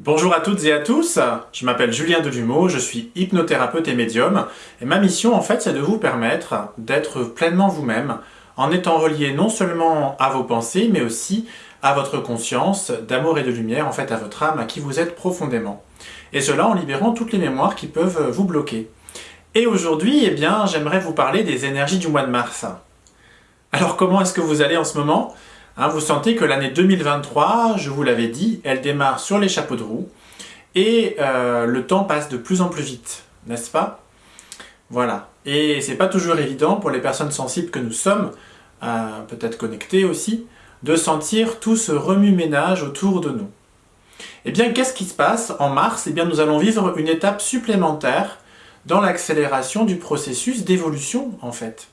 Bonjour à toutes et à tous, je m'appelle Julien Delumeau, je suis hypnothérapeute et médium, et ma mission en fait c'est de vous permettre d'être pleinement vous-même, en étant relié non seulement à vos pensées, mais aussi à votre conscience, d'amour et de lumière, en fait à votre âme, à qui vous êtes profondément. Et cela en libérant toutes les mémoires qui peuvent vous bloquer. Et aujourd'hui, eh bien, j'aimerais vous parler des énergies du mois de mars. Alors comment est-ce que vous allez en ce moment? Hein, vous sentez que l'année 2023, je vous l'avais dit, elle démarre sur les chapeaux de roue et euh, le temps passe de plus en plus vite, n'est-ce pas? Voilà. Et c'est pas toujours évident pour les personnes sensibles que nous sommes, euh, peut-être connectées aussi, de sentir tout ce remue-ménage autour de nous. Eh bien, qu'est-ce qui se passe en mars? Eh bien, nous allons vivre une étape supplémentaire dans l'accélération du processus d'évolution, en fait.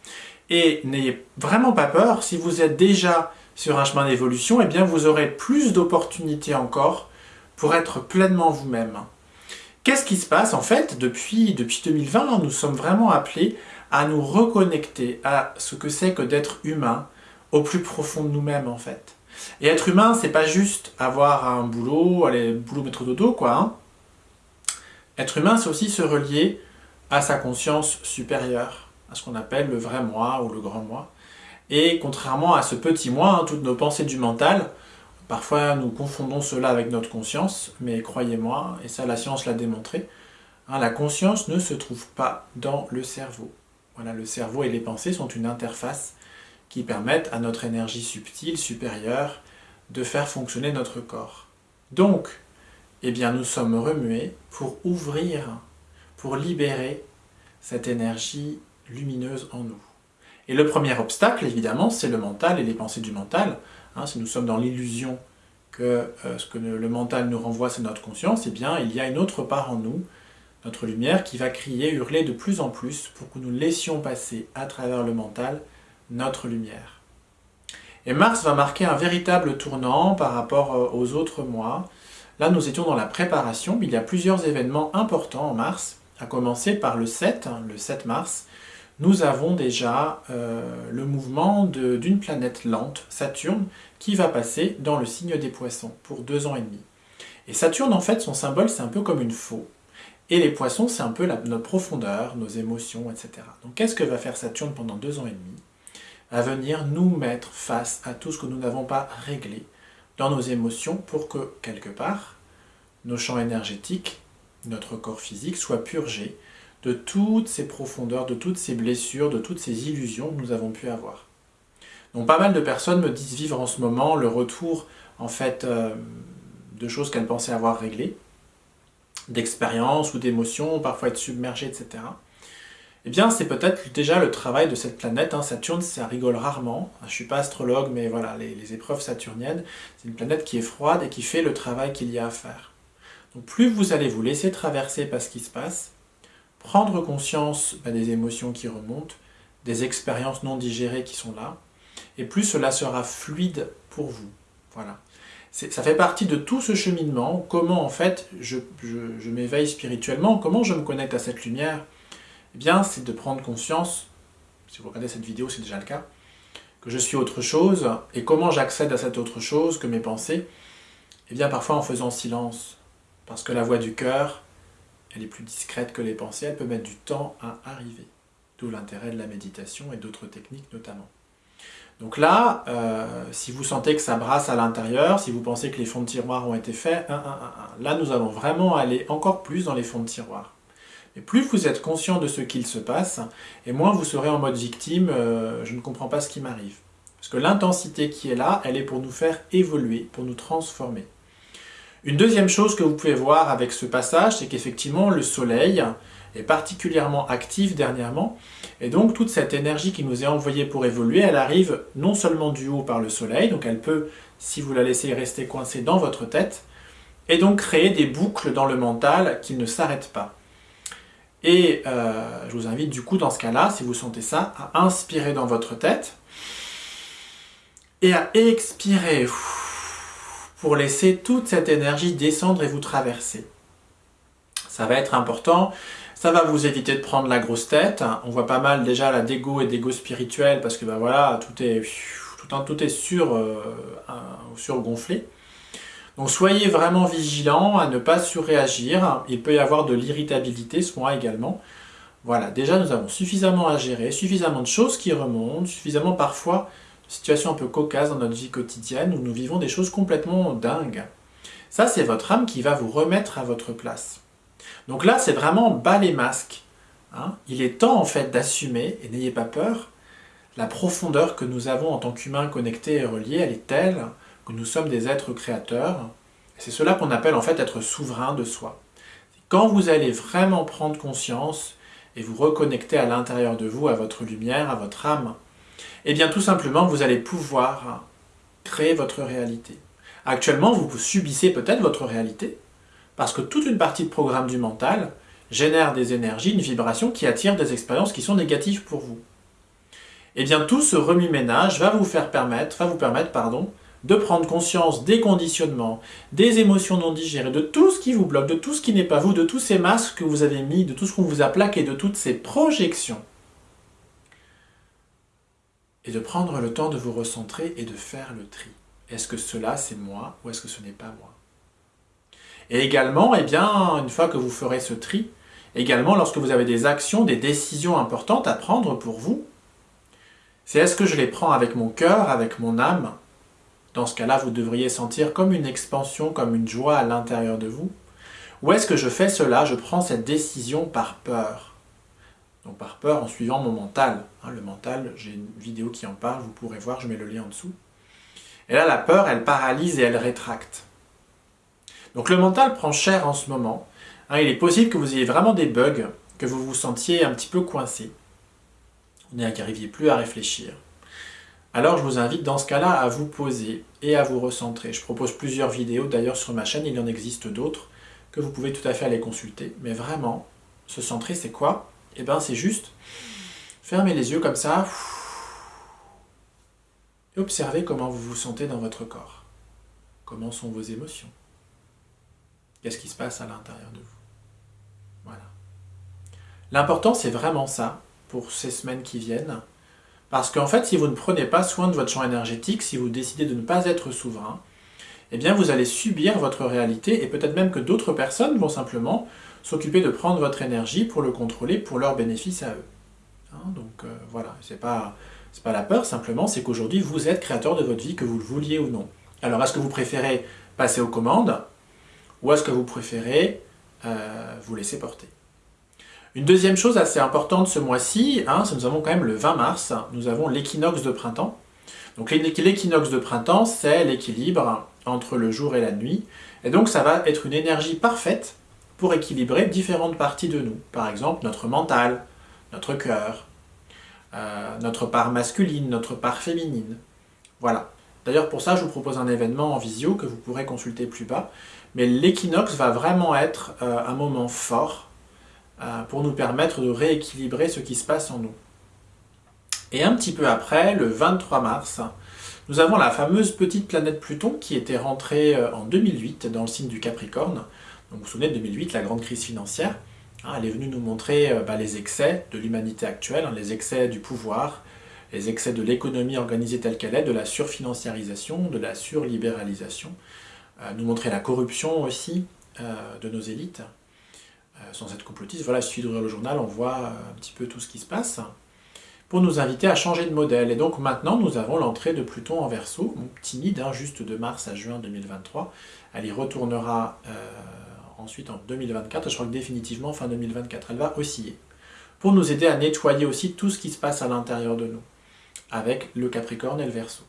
Et n'ayez vraiment pas peur, si vous êtes déjà sur un chemin d'évolution, eh vous aurez plus d'opportunités encore pour être pleinement vous-même. Qu'est-ce qui se passe en fait depuis, depuis 2020 Nous sommes vraiment appelés à nous reconnecter à ce que c'est que d'être humain au plus profond de nous-mêmes en fait. Et être humain, c'est pas juste avoir un boulot, aller boulot métro dodo quoi. Hein. être humain, c'est aussi se relier à sa conscience supérieure, à ce qu'on appelle le vrai moi ou le grand moi. Et contrairement à ce petit moi, hein, toutes nos pensées du mental, parfois nous confondons cela avec notre conscience, mais croyez-moi, et ça la science l'a démontré, hein, la conscience ne se trouve pas dans le cerveau. Voilà, le cerveau et les pensées sont une interface qui permettent à notre énergie subtile, supérieure, de faire fonctionner notre corps. Donc, eh bien, nous sommes remués pour ouvrir, pour libérer cette énergie lumineuse en nous. Et le premier obstacle, évidemment, c'est le mental et les pensées du mental. Hein, si nous sommes dans l'illusion que euh, ce que le mental nous renvoie, c'est notre conscience, eh bien, il y a une autre part en nous, notre lumière, qui va crier, hurler de plus en plus pour que nous laissions passer à travers le mental notre lumière. Et Mars va marquer un véritable tournant par rapport euh, aux autres mois. Là, nous étions dans la préparation, il y a plusieurs événements importants en mars, à commencer par le 7, hein, le 7 mars, nous avons déjà euh, le mouvement d'une planète lente, Saturne, qui va passer dans le signe des poissons pour deux ans et demi. Et Saturne, en fait, son symbole, c'est un peu comme une faux. Et les poissons, c'est un peu notre profondeur, nos émotions, etc. Donc qu'est-ce que va faire Saturne pendant deux ans et demi? À venir nous mettre face à tout ce que nous n'avons pas réglé dans nos émotions pour que, quelque part, nos champs énergétiques, notre corps physique, soient purgés de toutes ces profondeurs, de toutes ces blessures, de toutes ces illusions que nous avons pu avoir. Donc pas mal de personnes me disent vivre en ce moment le retour en fait euh, de choses qu'elles pensaient avoir réglées, d'expériences ou d'émotions, parfois être submergées, etc. Eh bien, c'est peut-être déjà le travail de cette planète. Hein. Saturne, ça rigole rarement. Je ne suis pas astrologue, mais voilà, les, les épreuves saturniennes, c'est une planète qui est froide et qui fait le travail qu'il y a à faire. Donc plus vous allez vous laisser traverser par ce qui se passe, prendre conscience bah, des émotions qui remontent, des expériences non digérées qui sont là, et plus cela sera fluide pour vous. Voilà. Ça fait partie de tout ce cheminement, comment en fait je, m'éveille spirituellement, comment je me connecte à cette lumière. Eh bien, c'est de prendre conscience, si vous regardez cette vidéo, c'est déjà le cas, que je suis autre chose, et comment j'accède à cette autre chose que mes pensées Eh bien, parfois en faisant silence, parce que la voix du cœur, elle est plus discrète que les pensées, elle peut mettre du temps à arriver. D'où l'intérêt de la méditation et d'autres techniques notamment. Donc là, euh, si vous sentez que ça brasse à l'intérieur, si vous pensez que les fonds de tiroir ont été faits, là nous allons vraiment aller encore plus dans les fonds de tiroir. Et plus vous êtes conscient de ce qu'il se passe, et moins vous serez en mode victime, euh, je ne comprends pas ce qui m'arrive. Parce que l'intensité qui est là, elle est pour nous faire évoluer, pour nous transformer. Une deuxième chose que vous pouvez voir avec ce passage, c'est qu'effectivement le soleil est particulièrement actif dernièrement, et donc toute cette énergie qui nous est envoyée pour évoluer, elle arrive non seulement du haut par le soleil, donc elle peut, si vous la laissez rester coincée dans votre tête, et donc créer des boucles dans le mental qui ne s'arrêtent pas. Et euh, je vous invite du coup dans ce cas-là, si vous sentez ça, à inspirer dans votre tête, et à expirer laisser toute cette énergie descendre et vous traverser. Ça va être important, ça va vous éviter de prendre la grosse tête. On voit pas mal déjà la dégo et dégo spirituel parce que ben voilà, tout est, tout, tout est sur, euh, surgonflé. Donc soyez vraiment vigilants à ne pas surréagir. Il peut y avoir de l'irritabilité mois également. Voilà, déjà nous avons suffisamment à gérer, suffisamment de choses qui remontent, suffisamment parfois de situations un peu cocasses dans notre vie quotidienne où nous vivons des choses complètement dingues. Ça, c'est votre âme qui va vous remettre à votre place. Donc là, c'est vraiment bas les masques. Hein. Il est temps en fait d'assumer, et n'ayez pas peur, la profondeur que nous avons en tant qu'humains connectés et reliés, elle est telle que nous sommes des êtres créateurs. C'est cela qu'on appelle en fait être souverain de soi. Quand vous allez vraiment prendre conscience et vous reconnecter à l'intérieur de vous, à votre lumière, à votre âme, eh bien tout simplement vous allez pouvoir créer votre réalité. Actuellement, vous subissez peut-être votre réalité, parce que toute une partie de programme du mental génère des énergies, une vibration qui attire des expériences qui sont négatives pour vous. Eh bien tout ce remue-ménage va vous faire permettre, va vous permettre, pardon, de prendre conscience des conditionnements, des émotions non digérées, de tout ce qui vous bloque, de tout ce qui n'est pas vous, de tous ces masques que vous avez mis, de tout ce qu'on vous a plaqué, de toutes ces projections. Et de prendre le temps de vous recentrer et de faire le tri. Est-ce que cela c'est moi ou est-ce que ce n'est pas moi? Et également, eh bien, une fois que vous ferez ce tri, également lorsque vous avez des actions, des décisions importantes à prendre pour vous, c'est est-ce que je les prends avec mon cœur, avec mon âme, dans ce cas-là, vous devriez sentir comme une expansion, comme une joie à l'intérieur de vous. Ou est-ce que je fais cela, je prends cette décision par peur? Donc par peur en suivant mon mental. Hein, le mental, j'ai une vidéo qui en parle, vous pourrez voir, je mets le lien en dessous. Et là, la peur, elle paralyse et elle rétracte. Donc le mental prend cher en ce moment. Hein, il est possible que vous ayez vraiment des bugs, que vous vous sentiez un petit peu coincé. Vous n'arriviez plus à réfléchir alors je vous invite dans ce cas-là à vous poser et à vous recentrer. Je propose plusieurs vidéos d'ailleurs sur ma chaîne, il en existe d'autres que vous pouvez tout à fait aller consulter. Mais vraiment, se centrer c'est quoi? Eh bien c'est juste. Fermer les yeux comme ça. Et observer comment vous vous sentez dans votre corps. Comment sont vos émotions. Qu'est-ce qui se passe à l'intérieur de vous. Voilà. L'important c'est vraiment ça pour ces semaines qui viennent. Parce qu'en fait, si vous ne prenez pas soin de votre champ énergétique, si vous décidez de ne pas être souverain, eh bien vous allez subir votre réalité et peut-être même que d'autres personnes vont simplement s'occuper de prendre votre énergie pour le contrôler pour leur bénéfice à eux. Hein, donc euh, voilà, c'est pas, pas la peur, simplement c'est qu'aujourd'hui vous êtes créateur de votre vie, que vous le vouliez ou non. Alors est-ce que vous préférez passer aux commandes ou est-ce que vous préférez euh, vous laisser porter? Une deuxième chose assez importante ce mois-ci, hein, nous avons quand même le 20 mars, nous avons l'équinoxe de printemps. Donc l'équinoxe de printemps, c'est l'équilibre entre le jour et la nuit. Et donc ça va être une énergie parfaite pour équilibrer différentes parties de nous. Par exemple, notre mental, notre cœur, euh, notre part masculine, notre part féminine. Voilà. D'ailleurs, pour ça, je vous propose un événement en visio que vous pourrez consulter plus bas. Mais l'équinoxe va vraiment être euh, un moment fort euh, pour nous permettre de rééquilibrer ce qui se passe en nous. Et un petit peu après, le 23 mars, nous avons la fameuse petite planète Pluton qui était rentrée en 2008 dans le signe du Capricorne. Donc vous vous souvenez de 2008, la grande crise financière. Hein, elle est venue nous montrer euh, bah, les excès de l'humanité actuelle, hein, les excès du pouvoir, les excès de l'économie organisée telle qu'elle est, de la surfinanciarisation, de la surlibéralisation, nous montrer la corruption aussi de nos élites, euh, sans être complotiste, voilà, il suffit le journal, on voit euh, un petit peu tout ce qui se passe, pour nous inviter à changer de modèle. Et donc maintenant, nous avons l'entrée de Pluton en Verseau, timide, hein, juste de mars à juin 2023. Elle y retournera euh, ensuite en 2024, je crois que définitivement fin 2024, elle va osciller, pour nous aider à nettoyer aussi tout ce qui se passe à l'intérieur de nous, avec le Capricorne et le Verseau.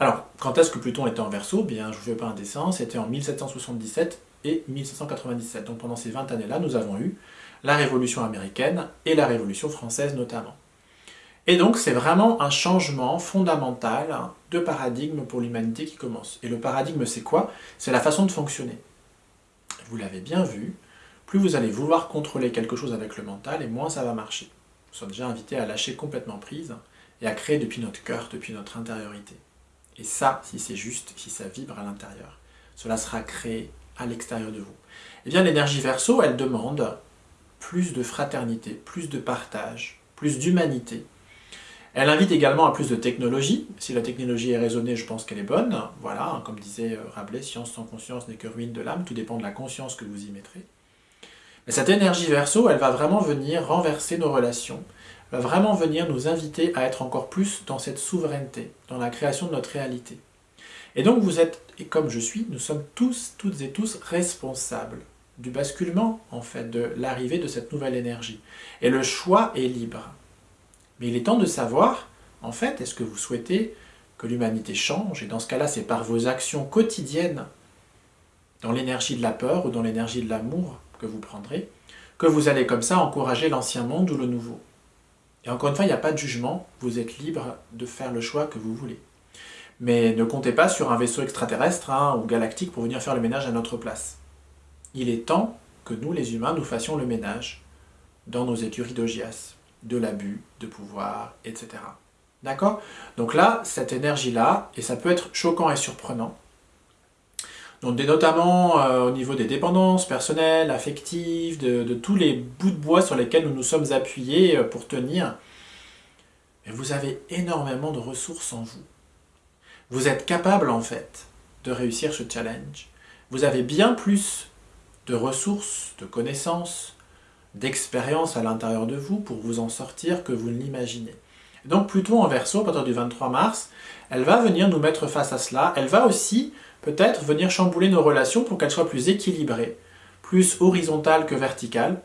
Alors, quand est-ce que Pluton était en Verseau? Bien, je ne vous fais pas un dessin, c'était en 1777 et 1797. Donc pendant ces 20 années-là, nous avons eu la Révolution américaine et la Révolution française notamment. Et donc c'est vraiment un changement fondamental de paradigme pour l'humanité qui commence. Et le paradigme c'est quoi? C'est la façon de fonctionner. Vous l'avez bien vu, plus vous allez vouloir contrôler quelque chose avec le mental, et moins ça va marcher. Nous sommes déjà invités à lâcher complètement prise et à créer depuis notre cœur, depuis notre intériorité. Et ça, si c'est juste, si ça vibre à l'intérieur, cela sera créé à l'extérieur de vous Eh bien, l'énergie verso, elle demande plus de fraternité, plus de partage, plus d'humanité. Elle invite également à plus de technologie. Si la technologie est raisonnée, je pense qu'elle est bonne. Voilà, comme disait Rabelais, science sans conscience n'est que ruine de l'âme. Tout dépend de la conscience que vous y mettrez. Mais cette énergie verso, elle va vraiment venir renverser nos relations, va vraiment venir nous inviter à être encore plus dans cette souveraineté, dans la création de notre réalité. Et donc vous êtes, et comme je suis, nous sommes tous, toutes et tous responsables du basculement, en fait, de l'arrivée de cette nouvelle énergie. Et le choix est libre. Mais il est temps de savoir, en fait, est-ce que vous souhaitez que l'humanité change? Et dans ce cas-là, c'est par vos actions quotidiennes, dans l'énergie de la peur ou dans l'énergie de l'amour que vous prendrez, que vous allez comme ça encourager l'ancien monde ou le nouveau. Et encore une fois, il n'y a pas de jugement, vous êtes libre de faire le choix que vous voulez. Mais ne comptez pas sur un vaisseau extraterrestre hein, ou galactique pour venir faire le ménage à notre place. Il est temps que nous, les humains, nous fassions le ménage dans nos écuries d'Ogias, de l'abus, de pouvoir, etc. D'accord? Donc là, cette énergie-là, et ça peut être choquant et surprenant, donc notamment euh, au niveau des dépendances personnelles, affectives, de, tous les bouts de bois sur lesquels nous nous sommes appuyés euh, pour tenir, vous avez énormément de ressources en vous. Vous êtes capable en fait de réussir ce challenge. Vous avez bien plus de ressources, de connaissances, d'expérience à l'intérieur de vous pour vous en sortir que vous ne l'imaginez. Donc Pluton en Verseau, à partir du 23 mars, elle va venir nous mettre face à cela. Elle va aussi peut-être venir chambouler nos relations pour qu'elles soient plus équilibrées, plus horizontales que verticales.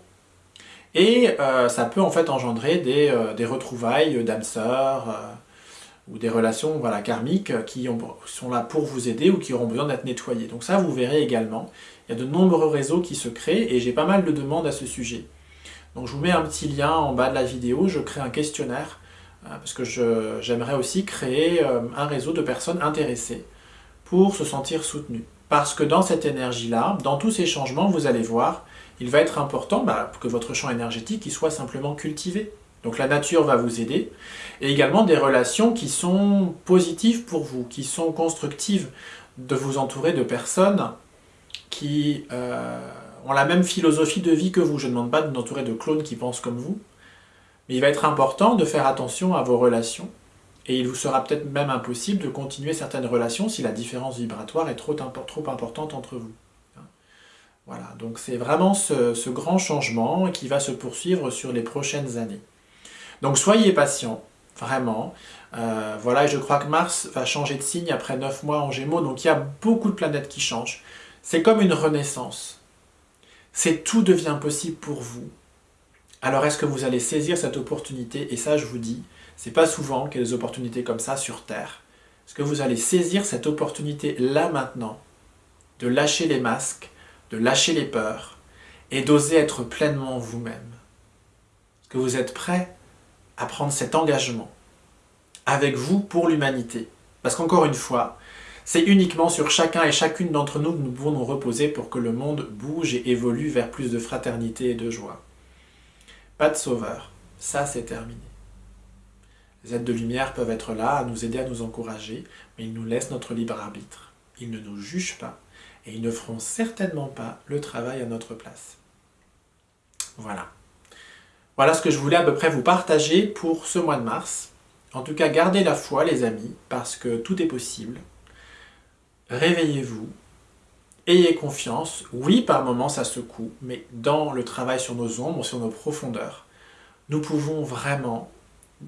Et euh, ça peut en fait engendrer des, euh, retrouvailles d'âmes sœurs euh, ou des relations voilà, karmiques qui sont là pour vous aider ou qui auront besoin d'être nettoyées. Donc ça, vous verrez également. Il y a de nombreux réseaux qui se créent et j'ai pas mal de demandes à ce sujet. Donc je vous mets un petit lien en bas de la vidéo, je crée un questionnaire parce que j'aimerais aussi créer un réseau de personnes intéressées pour se sentir soutenu. Parce que dans cette énergie-là, dans tous ces changements, vous allez voir, il va être important bah, que votre champ énergétique il soit simplement cultivé. Donc la nature va vous aider. Et également des relations qui sont positives pour vous, qui sont constructives, de vous entourer de personnes qui euh, ont la même philosophie de vie que vous. Je ne demande pas de vous entourer de clones qui pensent comme vous. Mais il va être important de faire attention à vos relations et il vous sera peut-être même impossible de continuer certaines relations si la différence vibratoire est trop, importante entre vous. Voilà, donc c'est vraiment ce, grand changement qui va se poursuivre sur les prochaines années. Donc soyez patient, vraiment. Euh, voilà, et je crois que Mars va changer de signe après 9 mois en Gémeaux, donc il y a beaucoup de planètes qui changent. C'est comme une renaissance. C'est tout devient possible pour vous. Alors est-ce que vous allez saisir cette opportunité? Et ça, je vous dis, c'est pas souvent qu'il y a des opportunités comme ça sur Terre. Est-ce que vous allez saisir cette opportunité là maintenant de lâcher les masques, de lâcher les peurs et d'oser être pleinement vous-même? Est-ce que vous êtes prêt à prendre cet engagement avec vous pour l'humanité? Parce qu'encore une fois, c'est uniquement sur chacun et chacune d'entre nous que nous pouvons nous reposer pour que le monde bouge et évolue vers plus de fraternité et de joie. Pas de sauveur, ça c'est terminé. Les êtres de lumière peuvent être là, à nous aider, à nous encourager, mais ils nous laissent notre libre arbitre. Ils ne nous jugent pas, et ils ne feront certainement pas le travail à notre place. Voilà. Voilà ce que je voulais à peu près vous partager pour ce mois de mars. En tout cas, gardez la foi, les amis, parce que tout est possible. Réveillez-vous, ayez confiance. Oui, par moments, ça secoue, mais dans le travail sur nos ombres, sur nos profondeurs, nous pouvons vraiment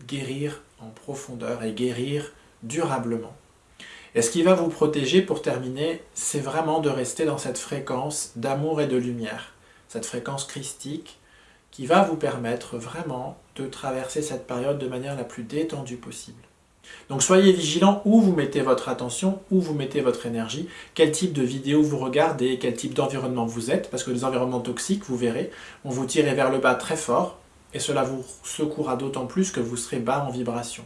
guérir en profondeur et guérir durablement. Et ce qui va vous protéger pour terminer, c'est vraiment de rester dans cette fréquence d'amour et de lumière, cette fréquence christique qui va vous permettre vraiment de traverser cette période de manière la plus détendue possible. Donc soyez vigilants où vous mettez votre attention, où vous mettez votre énergie, quel type de vidéo vous regardez, quel type d'environnement vous êtes, parce que les environnements toxiques, vous verrez, vont vous tirer vers le bas très fort, et cela vous secourra d'autant plus que vous serez bas en vibration.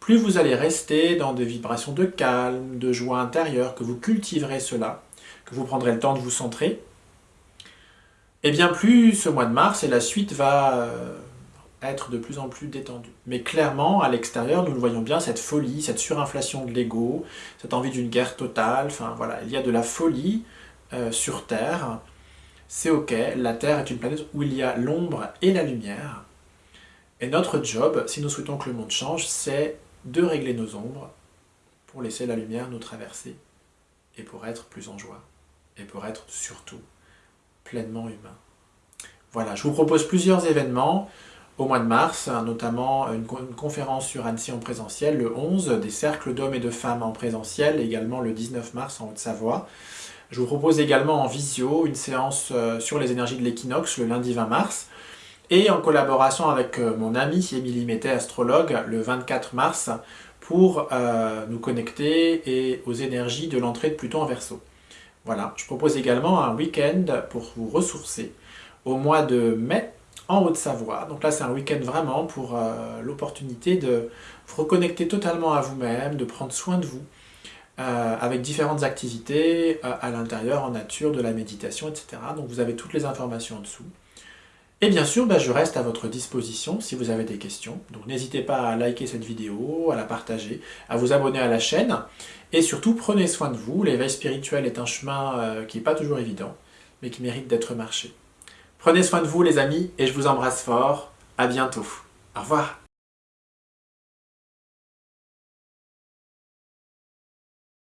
Plus vous allez rester dans des vibrations de calme, de joie intérieure, que vous cultiverez cela, que vous prendrez le temps de vous centrer, et eh bien plus ce mois de mars et la suite va euh, être de plus en plus détendu. Mais clairement, à l'extérieur, nous le voyons bien, cette folie, cette surinflation de l'ego, cette envie d'une guerre totale, enfin voilà, il y a de la folie euh, sur Terre, c'est ok, la Terre est une planète où il y a l'ombre et la lumière, Et notre job, si nous souhaitons que le monde change, c'est de régler nos ombres pour laisser la lumière nous traverser et pour être plus en joie et pour être surtout pleinement humain. Voilà, je vous propose plusieurs événements au mois de mars, notamment une, conférence sur Annecy en présentiel le 11, des cercles d'hommes et de femmes en présentiel, également le 19 mars en Haute-Savoie. Je vous propose également en visio une séance euh, sur les énergies de l'équinoxe le lundi 20 mars, et en collaboration avec euh, mon ami Émilie Mété, astrologue, le 24 mars, pour euh, nous connecter et aux énergies de l'entrée de Pluton en Verseau. Voilà, je propose également un week-end pour vous ressourcer au mois de mai en Haute-Savoie. Donc là, c'est un week-end vraiment pour euh, l'opportunité de vous reconnecter totalement à vous-même, de prendre soin de vous, euh, avec différentes activités euh, à l'intérieur, en nature, de la méditation, etc. Donc vous avez toutes les informations en dessous. Et bien sûr, bah, je reste à votre disposition si vous avez des questions. Donc n'hésitez pas à liker cette vidéo, à la partager, à vous abonner à la chaîne. Et surtout, prenez soin de vous. L'éveil spirituel est un chemin qui n'est pas toujours évident, mais qui mérite d'être marché. Prenez soin de vous les amis et je vous embrasse fort. À bientôt. Au revoir.